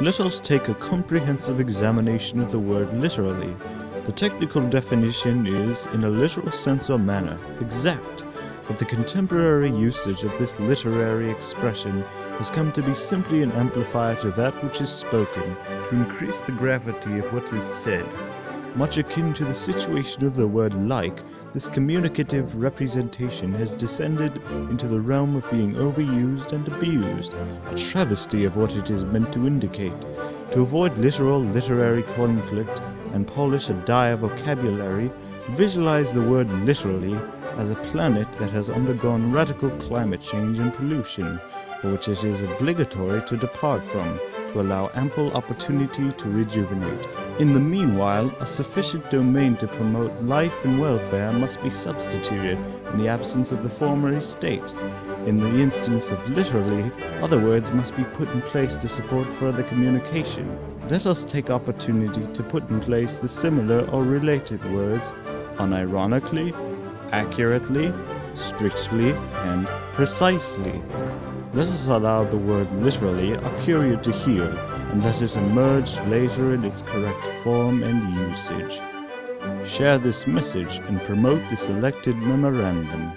Let us take a comprehensive examination of the word literally. The technical definition is, in a literal sense or manner, exact, but the contemporary usage of this literary expression has come to be simply an amplifier to that which is spoken, to increase the gravity of what is said. Much akin to the situation of the word like, this communicative representation has descended into the realm of being overused and abused, a travesty of what it is meant to indicate. To avoid literal literary conflict and polish a dire vocabulary, visualize the word literally as a planet that has undergone radical climate change and pollution, for which it is obligatory to depart from, to allow ample opportunity to rejuvenate. In the meanwhile, a sufficient domain to promote life and welfare must be substituted in the absence of the former estate. In the instance of literally, other words must be put in place to support further communication. Let us take opportunity to put in place the similar or related words unironically, accurately, strictly, and precisely. Let us allow the word literally a period to heal, and let it emerge later in its correct form and usage. Share this message and promote the selected memorandum.